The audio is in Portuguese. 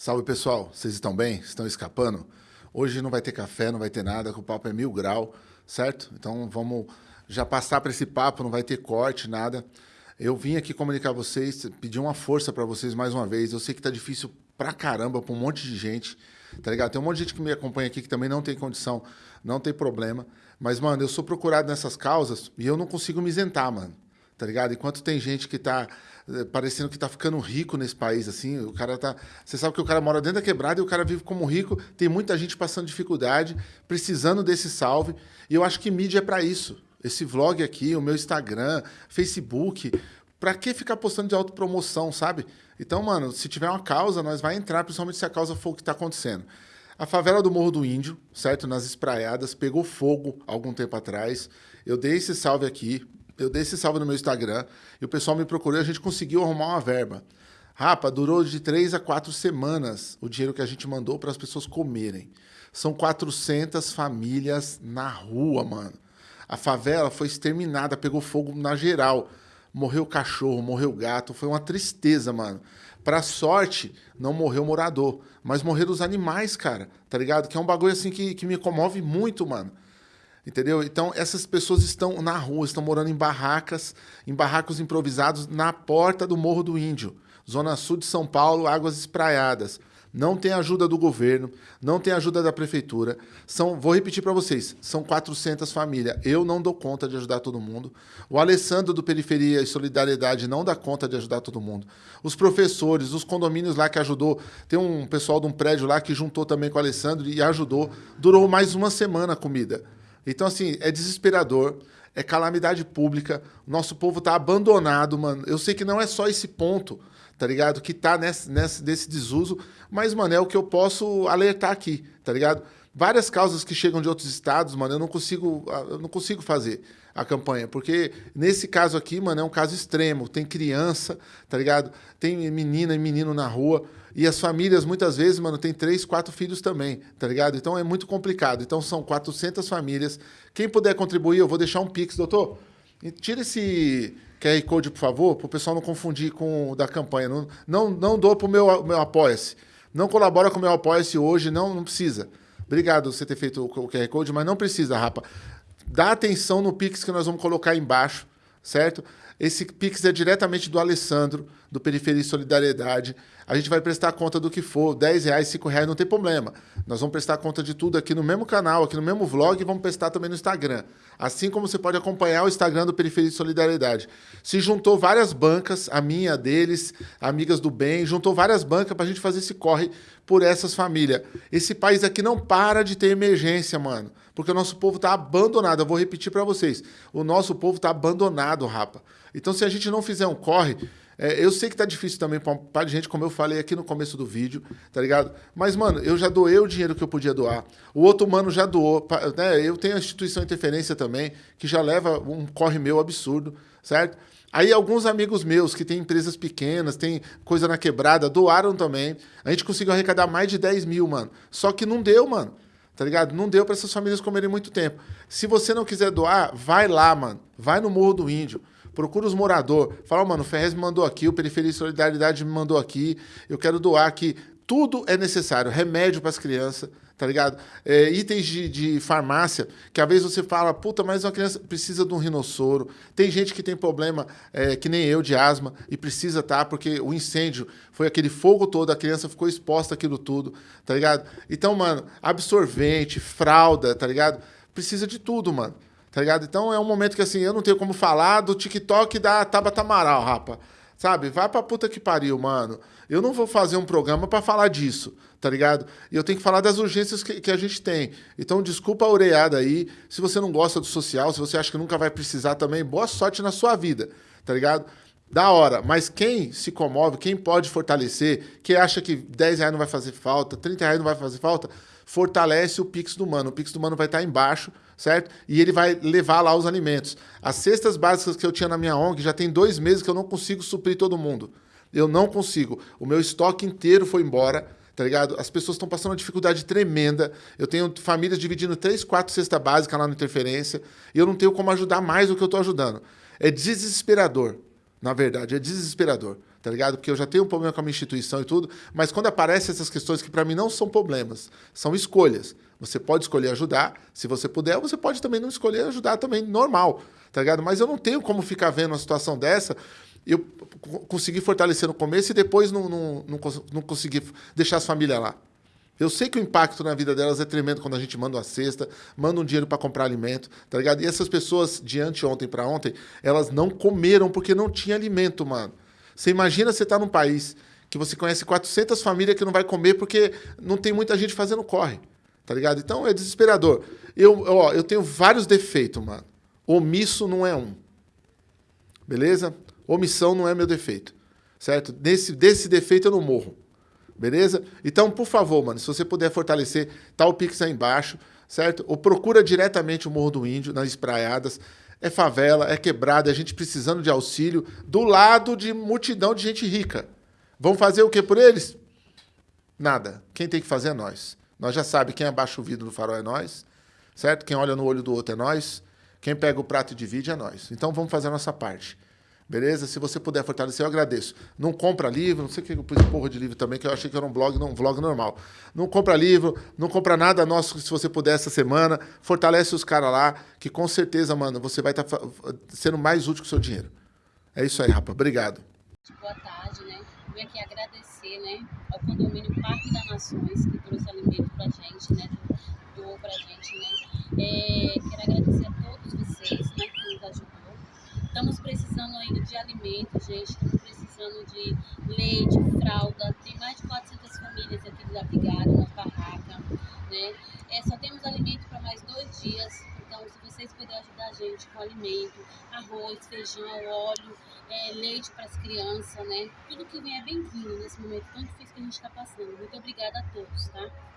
Salve pessoal, vocês estão bem? Estão escapando? Hoje não vai ter café, não vai ter nada, que o papo é mil grau, certo? Então vamos já passar para esse papo, não vai ter corte, nada. Eu vim aqui comunicar vocês, pedir uma força para vocês mais uma vez. Eu sei que tá difícil pra caramba para um monte de gente, tá ligado? Tem um monte de gente que me acompanha aqui que também não tem condição, não tem problema. Mas, mano, eu sou procurado nessas causas e eu não consigo me isentar, mano tá ligado? Enquanto tem gente que tá eh, parecendo que tá ficando rico nesse país, assim, o cara tá... Você sabe que o cara mora dentro da quebrada e o cara vive como rico, tem muita gente passando dificuldade, precisando desse salve, e eu acho que mídia é para isso. Esse vlog aqui, o meu Instagram, Facebook, para que ficar postando de autopromoção, sabe? Então, mano, se tiver uma causa, nós vai entrar, principalmente se a causa for o que tá acontecendo. A favela do Morro do Índio, certo? Nas espraiadas, pegou fogo algum tempo atrás. Eu dei esse salve aqui, eu dei esse salve no meu Instagram e o pessoal me procurou e a gente conseguiu arrumar uma verba. Rapa, durou de três a quatro semanas o dinheiro que a gente mandou para as pessoas comerem. São 400 famílias na rua, mano. A favela foi exterminada, pegou fogo na geral. Morreu cachorro, morreu gato, foi uma tristeza, mano. Pra sorte, não morreu morador, mas morreram os animais, cara, tá ligado? Que é um bagulho assim que, que me comove muito, mano. Entendeu? Então, essas pessoas estão na rua, estão morando em barracas, em barracos improvisados na porta do Morro do Índio, zona sul de São Paulo, águas espraiadas. Não tem ajuda do governo, não tem ajuda da prefeitura. São, vou repetir para vocês, são 400 famílias. Eu não dou conta de ajudar todo mundo. O Alessandro do Periferia e Solidariedade não dá conta de ajudar todo mundo. Os professores, os condomínios lá que ajudou, tem um pessoal de um prédio lá que juntou também com o Alessandro e ajudou. Durou mais uma semana a comida. Então, assim, é desesperador, é calamidade pública, nosso povo tá abandonado, mano. Eu sei que não é só esse ponto, tá ligado? Que tá nesse, nesse desuso, mas, mano, é o que eu posso alertar aqui, tá ligado? Várias causas que chegam de outros estados, mano, eu não consigo, eu não consigo fazer a campanha, porque nesse caso aqui, mano, é um caso extremo. Tem criança, tá ligado? Tem menina e menino na rua. E as famílias, muitas vezes, mano, tem três, quatro filhos também, tá ligado? Então é muito complicado. Então são 400 famílias. Quem puder contribuir, eu vou deixar um Pix, doutor. Tira esse QR Code, por favor, para o pessoal não confundir com o da campanha. Não, não, não dou para o meu, meu Apoia-se. Não colabora com o meu Apoia-se hoje, não, não precisa. Obrigado você ter feito o QR Code, mas não precisa, rapa. Dá atenção no Pix que nós vamos colocar embaixo, certo? Esse Pix é diretamente do Alessandro, do Periferia e Solidariedade. A gente vai prestar conta do que for, 10 reais, 5 reais, não tem problema. Nós vamos prestar conta de tudo aqui no mesmo canal, aqui no mesmo vlog e vamos prestar também no Instagram. Assim como você pode acompanhar o Instagram do Periferia e Solidariedade. Se juntou várias bancas, a minha, a deles, amigas do bem, juntou várias bancas para a gente fazer esse corre por essas famílias. Esse país aqui não para de ter emergência, mano. Porque o nosso povo está abandonado. Eu vou repetir para vocês. O nosso povo está abandonado, rapa. Então, se a gente não fizer um corre, é, eu sei que tá difícil também para um par de gente, como eu falei aqui no começo do vídeo, tá ligado? Mas, mano, eu já doei o dinheiro que eu podia doar. O outro mano já doou. Né? Eu tenho a instituição Interferência também, que já leva um corre meu absurdo, certo? Aí alguns amigos meus que têm empresas pequenas, tem coisa na quebrada, doaram também. A gente conseguiu arrecadar mais de 10 mil, mano. Só que não deu, mano. Tá ligado? Não deu para essas famílias comerem muito tempo. Se você não quiser doar, vai lá, mano. Vai no Morro do Índio procura os moradores. Fala, mano, o Ferrez me mandou aqui, o Periferia e Solidariedade me mandou aqui, eu quero doar aqui. Tudo é necessário, remédio para as crianças, tá ligado? É, itens de, de, farmácia, que às vezes você fala, puta, mas uma criança precisa de um rinossoro. Tem gente que tem problema, é, que nem eu, de asma, e precisa tá, porque o incêndio foi aquele fogo todo, a criança ficou exposta àquilo tudo, tá ligado? Então, mano, absorvente, fralda, tá ligado? Precisa de tudo, mano. Tá ligado? Então é um momento que assim, eu não tenho como falar do TikTok da Tabata Amaral, rapa. Sabe? Vai pra puta que pariu, mano. Eu não vou fazer um programa para falar disso, tá ligado? E eu tenho que falar das urgências que, que, a gente tem. Então, desculpa a oreada aí. Se você não gosta do social, se você acha que nunca vai precisar também, boa sorte na sua vida, tá ligado? Da hora. Mas quem se comove, quem pode fortalecer, quem acha que 10 reais não vai fazer falta, 30 reais não vai fazer falta, fortalece o Pix do Mano. O Pix do Mano vai estar embaixo certo? E ele vai levar lá os alimentos. As cestas básicas que eu tinha na minha ONG já tem dois meses que eu não consigo suprir todo mundo. Eu não consigo. O meu estoque inteiro foi embora, tá ligado? As pessoas estão passando uma dificuldade tremenda. Eu tenho famílias dividindo três, quatro cestas básicas lá no Interferência e eu não tenho como ajudar mais do que eu estou ajudando. É desesperador, na verdade, é desesperador, tá ligado? Porque eu já tenho um problema com a minha instituição e tudo, mas quando aparecem essas questões que para mim não são problemas, são escolhas. Você pode escolher ajudar, se você puder, você pode também não escolher ajudar também, normal, tá ligado? Mas eu não tenho como ficar vendo uma situação dessa eu consegui fortalecer no começo e depois não, não, não, não consegui deixar as famílias lá. Eu sei que o impacto na vida delas é tremendo quando a gente manda uma cesta, manda um dinheiro para comprar alimento, tá ligado? E essas pessoas, de anteontem para ontem, elas não comeram porque não tinha alimento, mano. Você imagina você tá num país que você conhece 400 famílias que não vai comer porque não tem muita gente fazendo corre, tá ligado? Então é desesperador. Eu, ó, eu tenho vários defeitos, mano. Omisso não é um. Beleza? Omissão não é meu defeito, certo? Desse, desse defeito eu não morro. Beleza? Então, por favor, mano, se você puder fortalecer, tá o Pix aí embaixo, certo? Ou procura diretamente o Morro do Índio, nas espraiadas. É favela, é quebrada, é gente precisando de auxílio, do lado de multidão de gente rica. Vão fazer o que por eles? Nada. Quem tem que fazer é nós. Nós já sabe quem abaixa o vidro do farol é nós, certo? Quem olha no olho do outro é nós. Quem pega o prato e divide é nós. Então vamos fazer a nossa parte. Beleza? Se você puder fortalecer, eu agradeço. Não compra livro, não sei o que eu pus porra de livro também, que eu achei que era um blog, não, um vlog normal. Não compra livro, não compra nada nosso, se você puder, essa semana. Fortalece os caras lá, que com certeza, mano, você vai estar tá sendo mais útil com o seu dinheiro. É isso aí, rapaz. Obrigado. Boa tarde, né? Vim aqui agradecer, né, ao condomínio Parque das Nações, que trouxe alimento pra gente, né, doou pra gente, né. É, quero agradecer a todos vocês, né, que nos ajudou Estamos precisando ainda de alimentos, gente. Estamos precisando de leite, fralda. Tem mais de 400 famílias aqui desabrigadas na barraca, né? É, só temos alimento para mais dois dias. Então, se vocês puderem ajudar a gente com alimento, arroz, feijão, óleo, é, leite para as crianças, né? Tudo que vem é bem-vindo nesse momento tão difícil que a gente está passando. Muito obrigada a todos, tá?